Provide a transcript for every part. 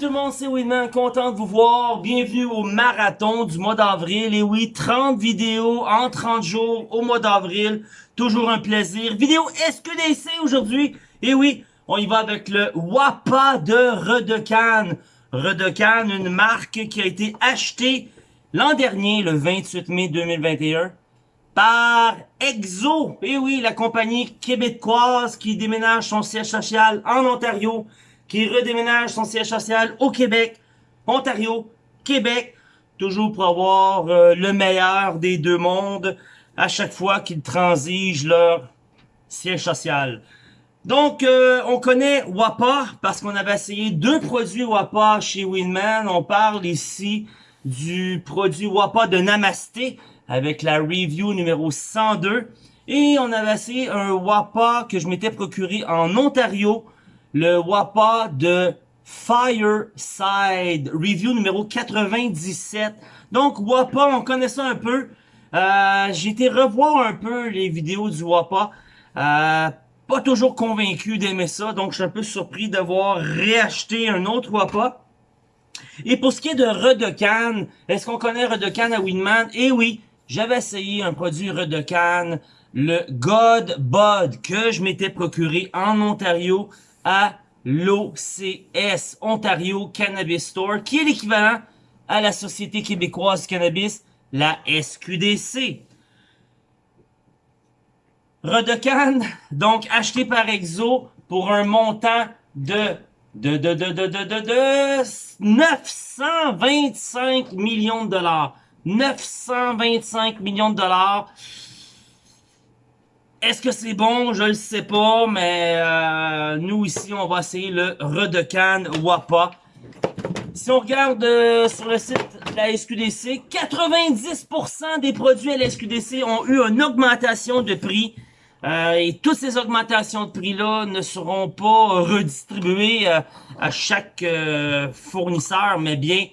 tout le monde, c'est Winman, content de vous voir. Bienvenue au marathon du mois d'avril. Et oui, 30 vidéos en 30 jours au mois d'avril. Toujours un plaisir. Vidéo SQDC aujourd'hui. Et oui, on y va avec le Wapa de Redecan. Redecan, une marque qui a été achetée l'an dernier, le 28 mai 2021, par Exo. Et oui, la compagnie québécoise qui déménage son siège social en Ontario qui redéménage son siège social au Québec, Ontario, Québec, toujours pour avoir euh, le meilleur des deux mondes à chaque fois qu'ils transigent leur siège social. Donc, euh, on connaît WAPA parce qu'on avait essayé deux produits WAPA chez Winman. On parle ici du produit WAPA de Namasté avec la review numéro 102. Et on avait essayé un WAPA que je m'étais procuré en Ontario le WAPA de Fireside, review numéro 97. Donc, WAPA, on connaît ça un peu. Euh, J'ai été revoir un peu les vidéos du WAPA. Euh, pas toujours convaincu d'aimer ça, donc je suis un peu surpris d'avoir réacheté un autre WAPA. Et pour ce qui est de Redecan, est-ce qu'on connaît Redecan à Winman? Eh oui, j'avais essayé un produit Redecan, le God Bud, que je m'étais procuré en Ontario à l'OCS, Ontario Cannabis Store, qui est l'équivalent à la Société québécoise Cannabis, la SQDC. Redecan, donc acheté par Exo pour un montant de de de de de de de, de 925 millions de dollars. 925 millions de dollars. Est-ce que c'est bon? Je le sais pas, mais euh, nous ici, on va essayer le Redecan Wapa. Si on regarde euh, sur le site de la SQDC, 90% des produits à la SQDC ont eu une augmentation de prix. Euh, et toutes ces augmentations de prix-là ne seront pas redistribuées à chaque fournisseur, mais bien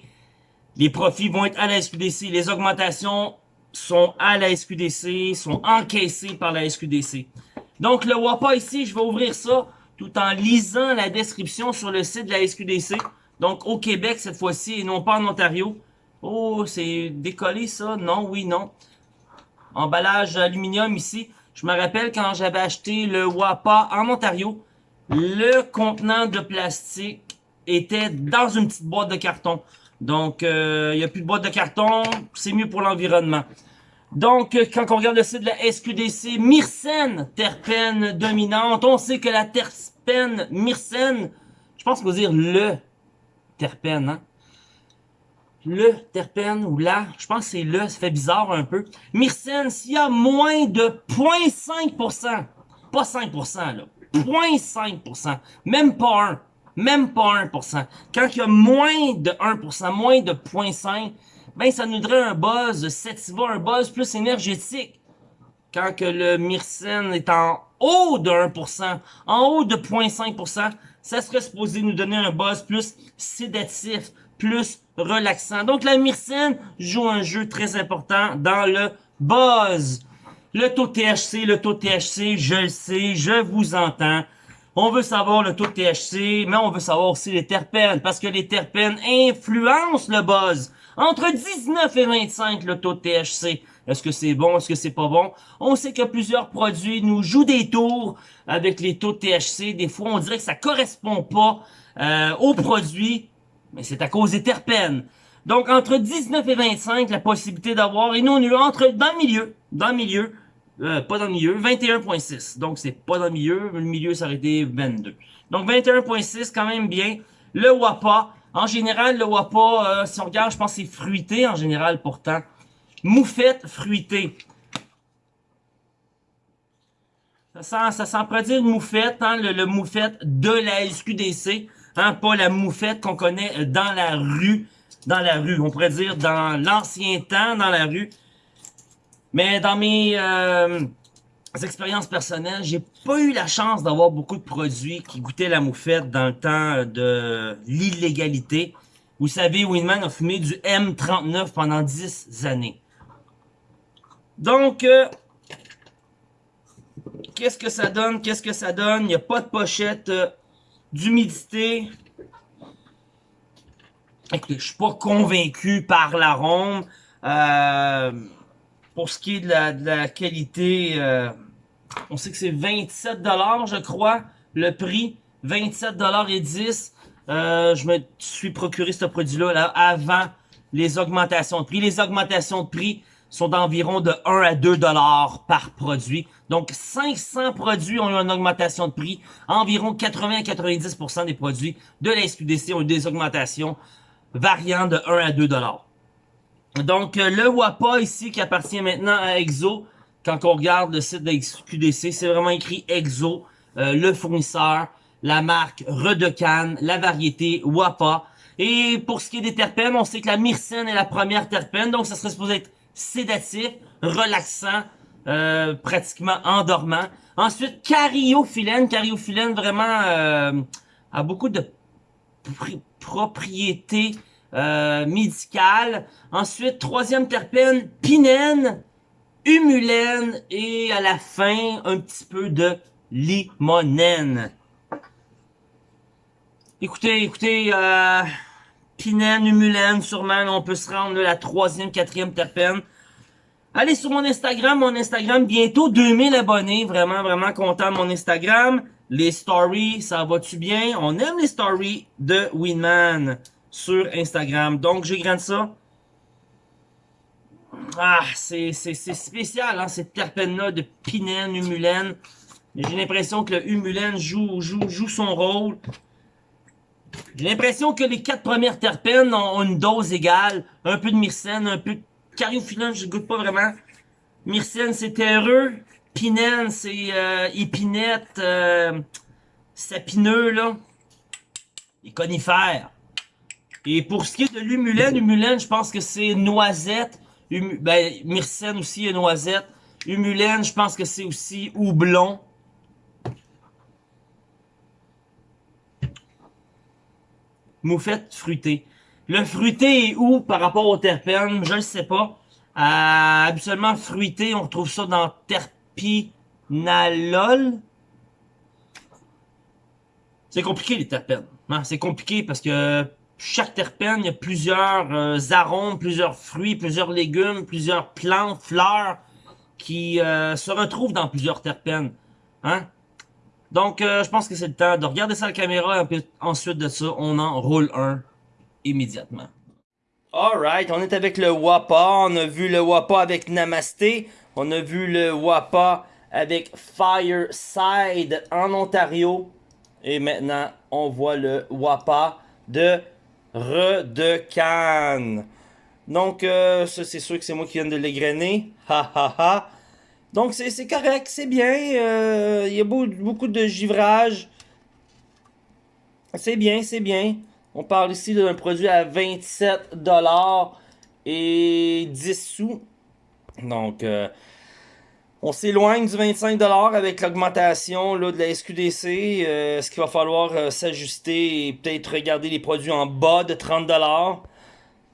les profits vont être à la SQDC. Les augmentations sont à la SQDC, sont encaissés par la SQDC. Donc, le WAPA ici, je vais ouvrir ça tout en lisant la description sur le site de la SQDC. Donc, au Québec cette fois-ci et non pas en Ontario. Oh, c'est décollé ça? Non, oui, non. Emballage aluminium ici. Je me rappelle quand j'avais acheté le WAPA en Ontario, le contenant de plastique était dans une petite boîte de carton. Donc, euh, il n'y a plus de boîte de carton, c'est mieux pour l'environnement. Donc, quand on regarde le site de la SQDC, myrcène, terpène dominante, on sait que la terpène myrcène, je pense qu'on va dire le terpène, hein? Le terpène ou la, je pense que c'est le, ça fait bizarre un peu. Myrcène, s'il y a moins de 0.5%, pas 5% là, 0.5%, même pas 1, même pas 1%. Quand il y a moins de 1%, moins de 0.5%, ben ça nous donnerait un buzz sativa, un buzz plus énergétique. Quand que le myrcène est en haut de 1%, en haut de 0.5%, ça serait supposé nous donner un buzz plus sédatif, plus relaxant. Donc la myrcène joue un jeu très important dans le buzz. Le taux THC, le taux THC, je le sais, je vous entends. On veut savoir le taux de THC, mais on veut savoir aussi les terpènes, parce que les terpènes influencent le buzz. Entre 19 et 25 le taux de THC. Est-ce que c'est bon? Est-ce que c'est pas bon? On sait que plusieurs produits nous jouent des tours avec les taux de THC. Des fois, on dirait que ça correspond pas euh, au produit, mais c'est à cause des terpènes. Donc, entre 19 et 25, la possibilité d'avoir, et nous, on est entre, dans le milieu, dans le milieu, euh, pas dans le milieu, 21.6. Donc, c'est pas dans le milieu. Le milieu, ça aurait été 22. Donc, 21.6, quand même bien. Le WAPA. En général, le WAPA, euh, si on regarde, je pense que c'est fruité en général, pourtant. Moufette fruitée. Ça sent, ça sent moufette, hein, le, le, moufette de la SQDC. Hein, pas la moufette qu'on connaît dans la rue. Dans la rue, on pourrait dire dans l'ancien temps, dans la rue. Mais dans mes euh, expériences personnelles, j'ai pas eu la chance d'avoir beaucoup de produits qui goûtaient la moufette dans le temps de l'illégalité. Vous savez, Winman a fumé du M39 pendant 10 années. Donc, euh, qu'est-ce que ça donne? Qu'est-ce que ça donne? Il n'y a pas de pochette euh, d'humidité. écoutez, je suis pas convaincu par l'arôme. Euh, pour ce qui est de la, qualité, euh, on sait que c'est 27$, je crois, le prix. 27$ et 10. Euh, je me suis procuré ce produit-là là, avant les augmentations de prix. Les augmentations de prix sont d'environ de 1 à 2 dollars par produit. Donc 500 produits ont eu une augmentation de prix. Environ 80 à 90% des produits de la SQDC ont eu des augmentations variant de 1 à 2 dollars. Donc euh, le WAPA ici qui appartient maintenant à EXO, quand on regarde le site SQDC, c'est vraiment écrit EXO, euh, le fournisseur, la marque Redecan, la variété WAPA. Et pour ce qui est des terpènes, on sait que la myrcène est la première terpène, donc ça serait supposé être sédatif, relaxant, euh, pratiquement endormant. Ensuite, cariophyllène. Cariophyllène vraiment a beaucoup de propriétés euh, médicales. Ensuite, troisième terpène, pinène, humulène et à la fin, un petit peu de limonène. Écoutez, écoutez, euh, Pinène, Humulène, sûrement, on peut se rendre la troisième, quatrième terpène. Allez sur mon Instagram, mon Instagram, bientôt 2000 abonnés, vraiment, vraiment content de mon Instagram. Les stories, ça va-tu bien? On aime les stories de Winman sur Instagram. Donc, j'ai grandi ça. Ah, c'est spécial, hein, cette terpène-là de Pinène, Humulène. J'ai l'impression que le Humulène joue, joue, joue son rôle. J'ai l'impression que les quatre premières terpènes ont, une dose égale. Un peu de myrcène, un peu de cariophyllène, je goûte pas vraiment. Myrcène, c'est terreux. Pinène, c'est euh, épinette, euh, sapineux, là. Les conifères. Et pour ce qui est de l'humulène, humulène, je pense que c'est noisette. ben, myrcène aussi est noisette. Humulène, je pense que c'est aussi houblon. moufette fruitée. Le fruité est où par rapport au terpène? Je ne sais pas. Euh, habituellement, fruité, on retrouve ça dans terpinalol. C'est compliqué les terpènes. Hein? C'est compliqué parce que chaque terpène, il y a plusieurs euh, arômes, plusieurs fruits, plusieurs légumes, plusieurs plantes, fleurs qui euh, se retrouvent dans plusieurs terpènes. Hein? Donc, euh, je pense que c'est le temps de regarder ça à la caméra et ensuite de ça, on en roule un immédiatement. Alright, on est avec le WAPA. On a vu le WAPA avec Namasté. On a vu le WAPA avec Fireside en Ontario. Et maintenant, on voit le WAPA de Redecan. Donc, euh, ça, c'est sûr que c'est moi qui viens de l'égrener. Ha ha ha. Donc c'est correct, c'est bien. Euh, il y a beaucoup, de givrage. C'est bien, c'est bien. On parle ici d'un produit à 27$ et 10 sous. Donc, euh, on s'éloigne du 25$ avec l'augmentation de la SQDC. Euh, ce qu'il va falloir s'ajuster et peut-être regarder les produits en bas de 30$.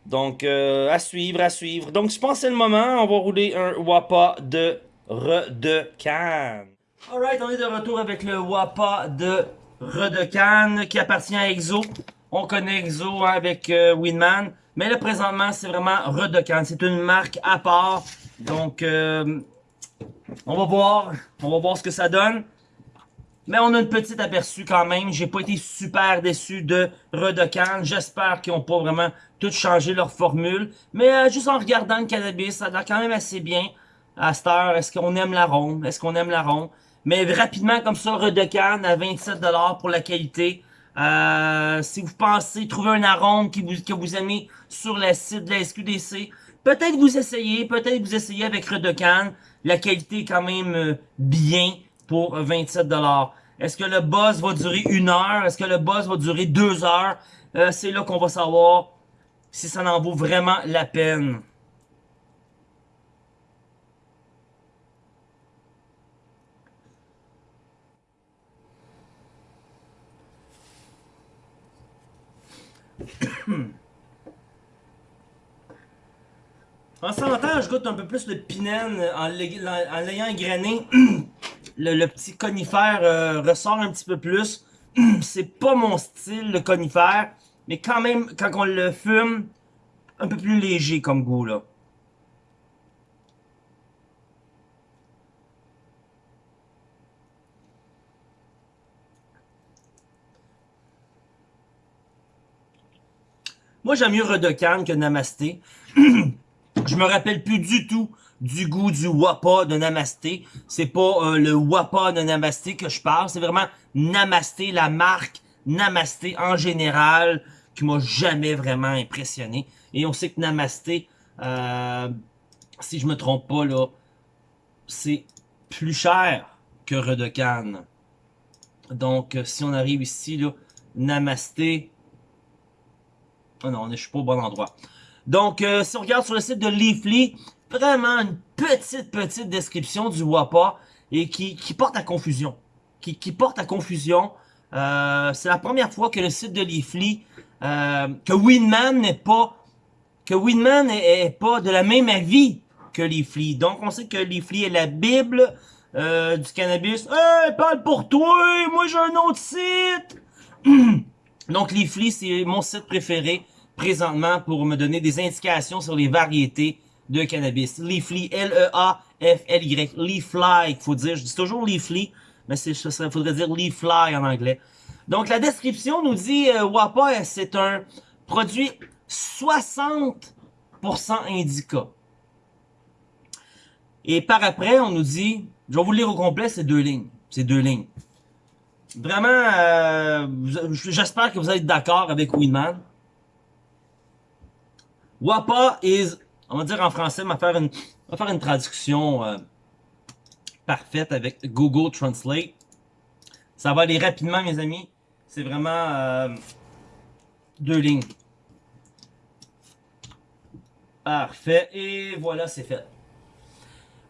Donc, à suivre, à suivre. Donc, je pense que c'est le moment. On va rouler un WAPA de Redecan. Alright, on est de retour avec le WAPA de Redecan qui appartient à EXO. On connaît EXO avec euh, Winman. Mais là, présentement, c'est vraiment Redecan. C'est une marque à part. Donc, euh, on va voir. On va voir ce que ça donne. Mais on a une petite aperçu quand même. J'ai pas été super déçu de Redecan. J'espère qu'ils ont pas vraiment tout changé leur formule. Mais euh, juste en regardant le cannabis, ça a l'air quand même assez bien à cette heure, est-ce qu'on aime la ronde? Est-ce qu'on aime la ronde? Mais rapidement, comme ça, Redecan à 27$ pour la qualité. Euh, si vous pensez trouver un arôme que vous aimez sur le site de la SQDC, peut-être vous essayez, peut-être vous essayez avec Redecan. La qualité est quand même euh, bien pour 27$. Est-ce que le buzz va durer une heure? Est-ce que le buzz va durer deux heures? Euh, C'est là qu'on va savoir si ça en vaut vraiment la peine. En s'entend, je goûte un peu plus le pinène en l'ayant égrené. le, petit conifère euh, ressort un petit peu plus. C'est pas mon style, le conifère. mais quand même, quand on le fume, un peu plus léger comme goût, là. Moi, j'aime mieux Redocan que Namasté. je me rappelle plus du tout du goût du Wapa de Namasté. C'est pas euh, le Wapa de Namasté que je parle, c'est vraiment Namasté, la marque Namasté en général, qui m'a jamais vraiment impressionné. Et on sait que Namasté, euh, si je me trompe pas, là, c'est plus cher que Redocan. Donc, euh, si on arrive ici, là, Namasté, Oh non, je suis pas au bon endroit. Donc, euh, si on regarde sur le site de Leafly, vraiment une petite, petite description du WAPA et qui, qui porte à confusion. Qui, qui porte à confusion. Euh, c'est la première fois que le site de Leafly, euh, que Winman n'est pas, que Winman est, pas de la même avis que Leafly. Donc, on sait que Leafly est la bible euh, du cannabis. Hey, parle pour toi, moi j'ai un autre site. Donc, Leafly, c'est mon site préféré présentement pour me donner des indications sur les variétés de cannabis. Leafly, L-E-A-F-L-Y, Leafly, il faut dire. Je dis toujours Leafly, mais il faudrait dire Leafly en anglais. Donc, la description nous dit euh, WAPA, c'est un produit 60% indica. Et par après, on nous dit, je vais vous lire au complet, c'est deux lignes. C'est deux lignes. Vraiment, euh, j'espère que vous êtes d'accord avec Winman. WAPA is, on va dire en français, on va faire une, traduction euh, parfaite avec Google Translate. Ça va aller rapidement, mes amis. C'est vraiment euh, deux lignes. Parfait. Et voilà, c'est fait.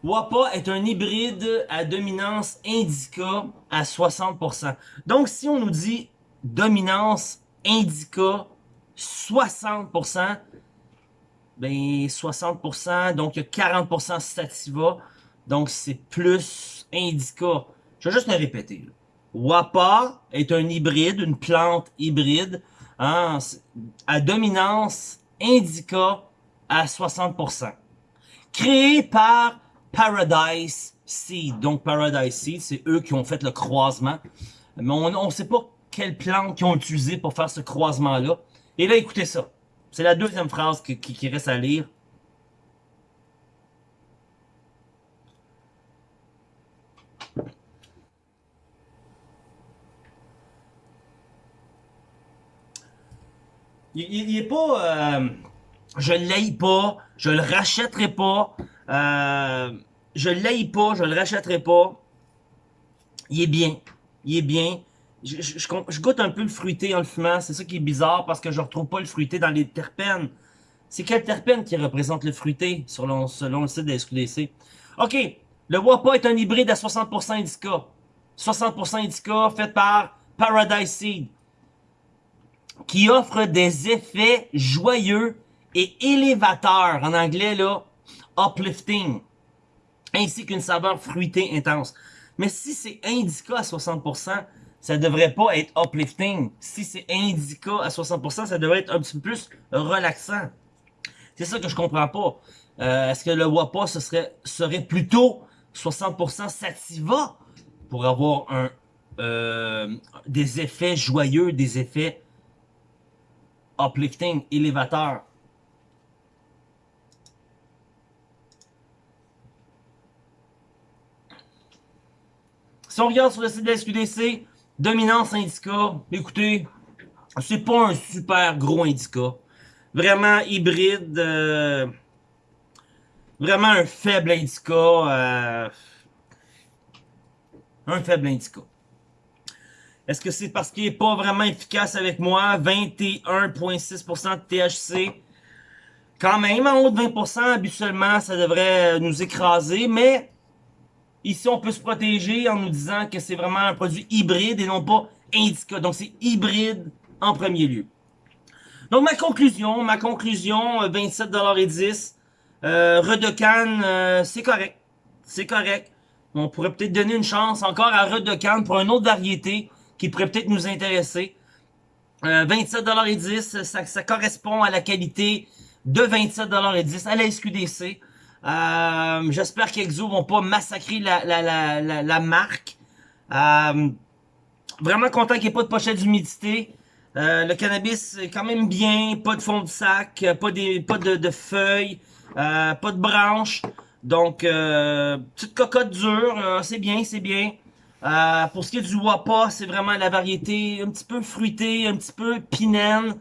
WAPA est un hybride à dominance indica à 60%. Donc, si on nous dit dominance indica 60%, ben 60%, donc il y a 40% sativa, donc c'est plus indica. Je vais juste le répéter. WAPA est un hybride, une plante hybride, hein, à dominance indica à 60%. Créé par Paradise Seed. Donc Paradise Seed, c'est eux qui ont fait le croisement. Mais on ne sait pas quelle plante qu'ils ont utilisé pour faire ce croisement-là. Et là, écoutez ça. C'est la deuxième phrase qui, reste à lire. Il, est pas... Euh, je l'aille pas, je le rachèterai pas, euh, je l'aille pas, je le rachèterai pas. Il est bien. Il est bien. Je, goûte un peu le fruité en le fumant. C'est ça qui est bizarre parce que je retrouve pas le fruité dans les terpènes. C'est quel terpène qui représente le fruité selon, selon le site de SQDC? OK. Le Wapa est un hybride à 60% indica. 60% indica fait par Paradise Seed. Qui offre des effets joyeux et élévateurs. En anglais, là, uplifting, ainsi qu'une saveur fruitée intense. Mais si c'est indica à 60%, ça devrait pas être uplifting. Si c'est indica à 60%, ça devrait être un petit peu plus relaxant. C'est ça que je comprends pas. Euh, Est-ce que le WAPA ce serait, plutôt 60% sativa pour avoir euh, des effets joyeux, des effets uplifting, élévateurs? Si on regarde sur le site de la SQDC, dominance indica, écoutez, c'est pas un super gros indica. Vraiment hybride, euh, vraiment un faible indica, euh, un faible indica. Est-ce que c'est parce qu'il est pas vraiment efficace avec moi? 21,6% de THC. Quand même, en haut de 20%, habituellement, ça devrait nous écraser, mais Ici, on peut se protéger en nous disant que c'est vraiment un produit hybride et non pas indica. Donc, c'est hybride en premier lieu. Donc, ma conclusion, ma conclusion, 27,10$. Euh, euh, euh, c'est correct. C'est correct. On pourrait peut-être donner une chance encore à Redecan pour une autre variété qui pourrait peut-être nous intéresser. Euh, 27,10$, ça, ça correspond à la qualité de 27,10$ à la SQDC. Euh, J'espère qu'Exo vont pas massacrer la, la, la, la, marque. Euh, vraiment content qu'il n'y ait pas de pochette d'humidité. Euh, le cannabis est quand même bien, pas de fond de sac, pas, pas de, de feuilles, euh, pas de branches. Donc, euh, petite cocotte dure, euh, c'est bien, c'est bien. Pour ce qui est du Wapa, c'est vraiment la variété un petit peu fruitée, un petit peu pinène.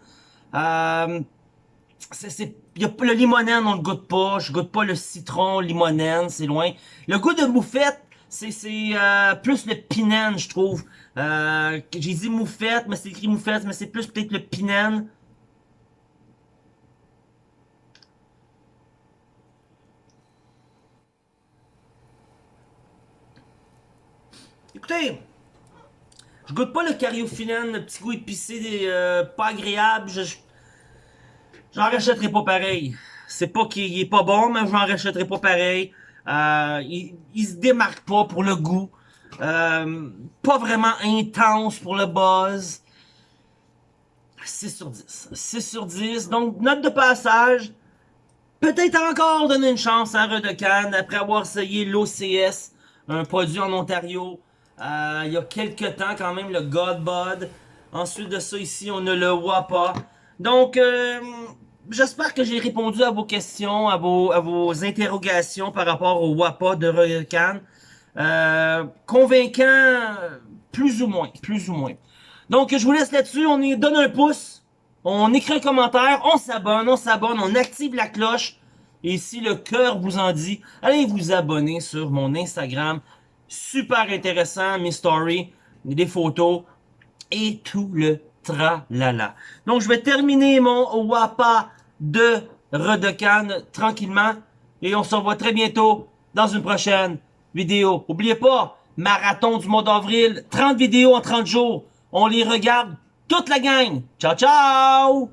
C'est, y a, le limonène, on le goûte pas. Je goûte pas le citron, limonène, c'est loin. Le goût de moufette, c'est euh, plus le pinène, je trouve. Euh, J'ai dit moufette, mais c'est écrit moufette, mais c'est plus peut-être le pinène. Écoutez, je goûte pas le cariophyllène, le petit goût épicé, euh, pas agréable. Je, j'en rachèterai pas pareil. C'est pas qu'il est pas bon, mais j'en rachèterai pas pareil. Euh, il, il, se démarque pas pour le goût. Euh, pas vraiment intense pour le buzz. 6 sur 10. 6 sur 10. Donc, note de passage. Peut-être encore donner une chance à Redecan après avoir essayé l'OCS, un produit en Ontario. Euh, il y a quelques temps quand même, le Godbud. Ensuite de ça, ici, on a le Wapa. Donc, euh, j'espère que j'ai répondu à vos questions, à vos, à vos interrogations par rapport au WAPA de Recan. Euh, convaincant, plus ou moins, plus ou moins. Donc, je vous laisse là-dessus. On y donne un pouce, on écrit un commentaire, on s'abonne, on s'abonne, on active la cloche. Et si le cœur vous en dit, allez vous abonner sur mon Instagram. Super intéressant, mes stories, des photos et tout le tralala. Donc, je vais terminer mon WAPA de Redecan tranquillement. Et on se revoit très bientôt dans une prochaine vidéo. N'oubliez pas, marathon du mois d'avril, 30 vidéos en 30 jours. On les regarde toute la gang. Ciao, ciao!